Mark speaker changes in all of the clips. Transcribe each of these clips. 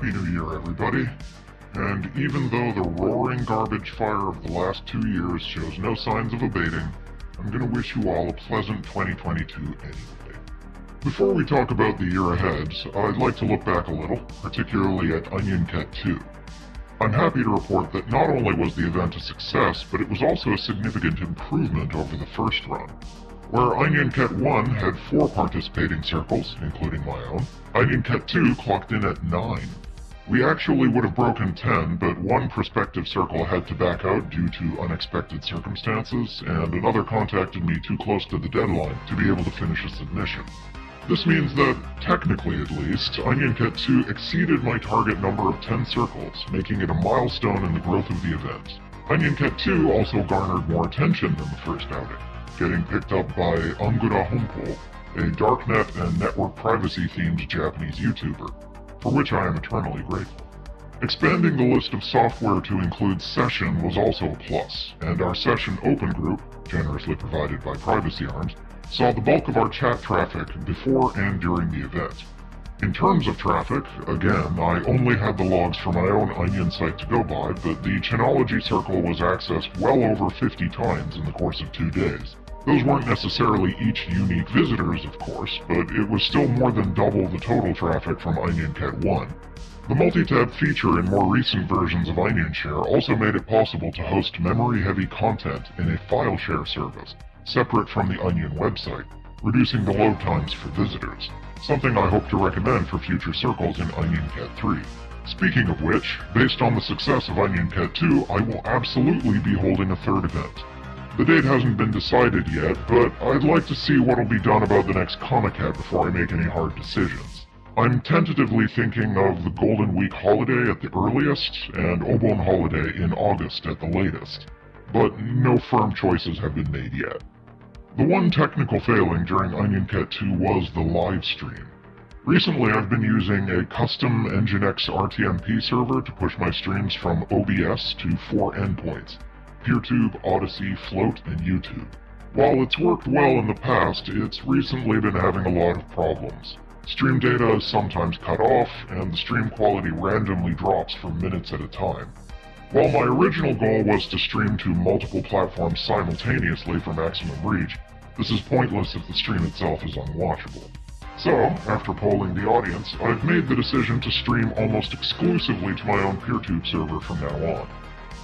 Speaker 1: Happy New Year, everybody. And even though the roaring garbage fire of the last two years shows no signs of abating, I'm gonna wish you all a pleasant 2022 anyway. Before we talk about the year ahead, I'd like to look back a little, particularly at Onion Cat 2. I'm happy to report that not only was the event a success, but it was also a significant improvement over the first run. Where Onion Cat 1 had four participating circles, including my own, Onion Cat 2 clocked in at nine. We actually would have broken 10, but one prospective circle had to back out due to unexpected circumstances, and another contacted me too close to the deadline to be able to finish a submission. This means that, technically at least, Onion Cat 2 exceeded my target number of 10 circles, making it a milestone in the growth of the event. Onion Cat 2 also garnered more attention than the first outing getting picked up by Ungura Hompo, a darknet and network privacy themed Japanese YouTuber, for which I am eternally grateful. Expanding the list of software to include Session was also a plus, and our Session Open group, generously provided by Privacy Arms, saw the bulk of our chat traffic before and during the event. In terms of traffic, again, I only had the logs for my own Onion site to go by, but the Chinology Circle was accessed well over 50 times in the course of two days. Those weren't necessarily each unique visitors, of course, but it was still more than double the total traffic from OnionCat 1. The multi-tab feature in more recent versions of OnionShare also made it possible to host memory-heavy content in a file share service, separate from the Onion website, reducing the load times for visitors, something I hope to recommend for future circles in OnionCat 3. Speaking of which, based on the success of OnionCat 2, I will absolutely be holding a third event. The date hasn't been decided yet, but I'd like to see what'll be done about the next Comiket before I make any hard decisions. I'm tentatively thinking of the Golden Week holiday at the earliest, and Obon holiday in August at the latest. But no firm choices have been made yet. The one technical failing during OnionCat 2 was the live stream. Recently I've been using a custom Nginx RTMP server to push my streams from OBS to four endpoints. PeerTube, Odysee, Float, and YouTube. While it's worked well in the past, it's recently been having a lot of problems. Stream data is sometimes cut off, and the stream quality randomly drops for minutes at a time. While my original goal was to stream to multiple platforms simultaneously for maximum reach, this is pointless if the stream itself is unwatchable. So, after polling the audience, I've made the decision to stream almost exclusively to my own PeerTube server from now on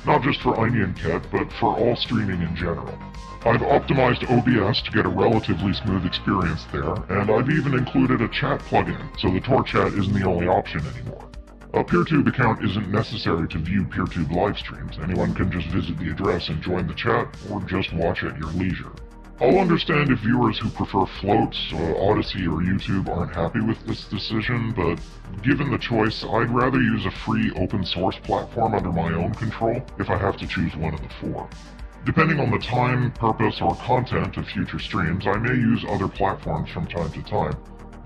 Speaker 1: not just for OnionCat, but for all streaming in general. I've optimized OBS to get a relatively smooth experience there, and I've even included a chat plugin, so the Tor chat isn't the only option anymore. A PeerTube account isn't necessary to view PeerTube live streams. Anyone can just visit the address and join the chat, or just watch at your leisure. I'll understand if viewers who prefer Floats, uh, Odysee, or YouTube aren't happy with this decision, but given the choice, I'd rather use a free open source platform under my own control if I have to choose one of the four. Depending on the time, purpose, or content of future streams, I may use other platforms from time to time,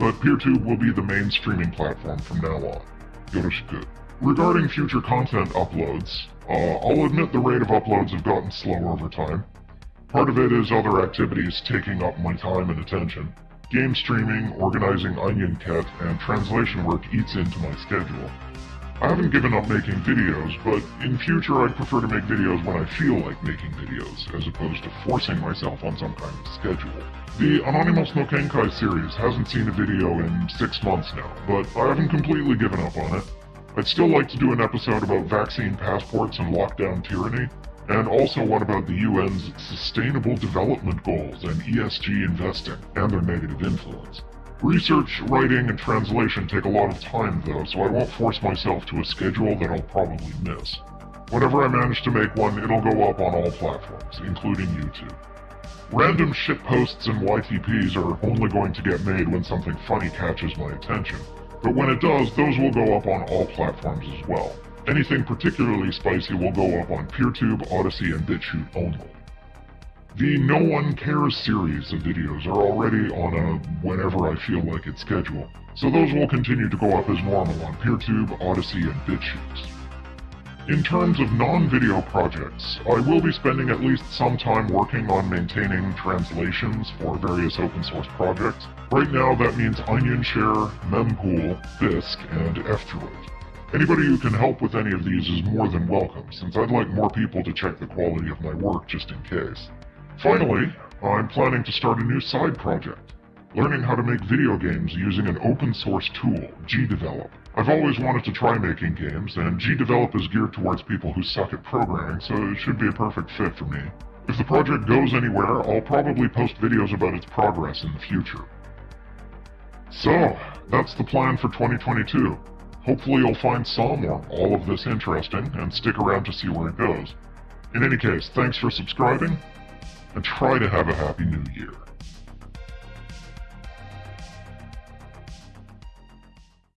Speaker 1: but PeerTube will be the main streaming platform from now on. Yoroshiku. Regarding future content uploads, uh, I'll admit the rate of uploads have gotten slower over time, Part of it is other activities taking up my time and attention. Game streaming, organizing Onion OnionCat, and translation work eats into my schedule. I haven't given up making videos, but in future I'd prefer to make videos when I feel like making videos, as opposed to forcing myself on some kind of schedule. The Anonymous no Kenkai series hasn't seen a video in six months now, but I haven't completely given up on it. I'd still like to do an episode about vaccine passports and lockdown tyranny, and also one about the UN's Sustainable Development Goals and ESG investing and their negative influence. Research, writing, and translation take a lot of time though, so I won't force myself to a schedule that I'll probably miss. Whenever I manage to make one, it'll go up on all platforms, including YouTube. Random shitposts and YTPs are only going to get made when something funny catches my attention, but when it does, those will go up on all platforms as well. Anything particularly spicy will go up on PeerTube, Odysee, and BitChute only. The No One Cares series of videos are already on a whenever I feel like it schedule, so those will continue to go up as normal on PeerTube, Odysee, and BitChute. In terms of non-video projects, I will be spending at least some time working on maintaining translations for various open source projects. Right now that means OnionShare, Mempool, Bisq, and F-Droid. Anybody who can help with any of these is more than welcome, since I'd like more people to check the quality of my work just in case. Finally, I'm planning to start a new side project, learning how to make video games using an open source tool, GDevelop. I've always wanted to try making games, and GDevelop is geared towards people who suck at programming, so it should be a perfect fit for me. If the project goes anywhere, I'll probably post videos about its progress in the future. So, that's the plan for 2022. Hopefully you'll find some or all of this interesting and stick around to see where it goes. In any case, thanks for subscribing, and try to have a happy new year.